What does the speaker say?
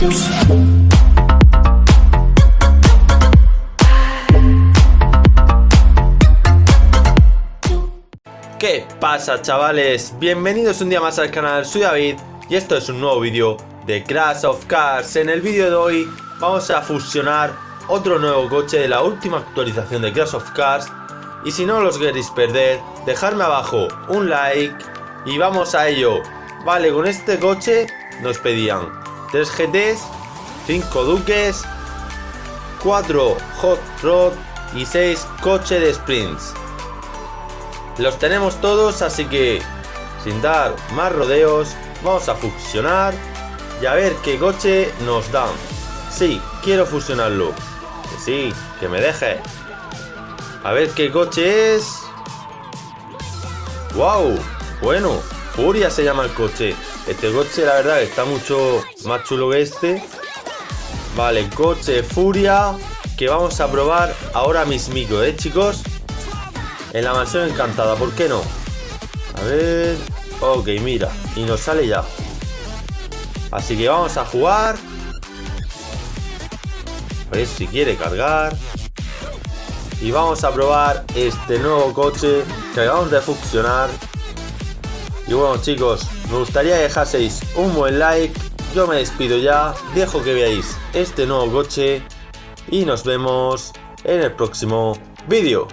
¿Qué pasa chavales? Bienvenidos un día más al canal, soy David y esto es un nuevo vídeo de Crash of Cars. En el vídeo de hoy vamos a fusionar otro nuevo coche de la última actualización de Crash of Cars y si no los queréis perder, dejadme abajo un like y vamos a ello. Vale, con este coche nos pedían 3 GTs, 5 Duques, 4 Hot Rod y 6 coche de sprints. Los tenemos todos, así que sin dar más rodeos, vamos a fusionar y a ver qué coche nos dan. Sí, quiero fusionarlo. Que sí, que me deje. A ver qué coche es. ¡Wow! Bueno, Furia se llama el coche. Este coche la verdad está mucho más chulo que este. Vale, coche Furia que vamos a probar ahora mismico, ¿eh chicos? En la mansión encantada, ¿por qué no? A ver... Ok, mira, y nos sale ya. Así que vamos a jugar. A ver si quiere cargar. Y vamos a probar este nuevo coche que acabamos de fusionar. Y bueno chicos, me gustaría que dejaseis un buen like. Yo me despido ya, dejo que veáis este nuevo coche. Y nos vemos en el próximo vídeo.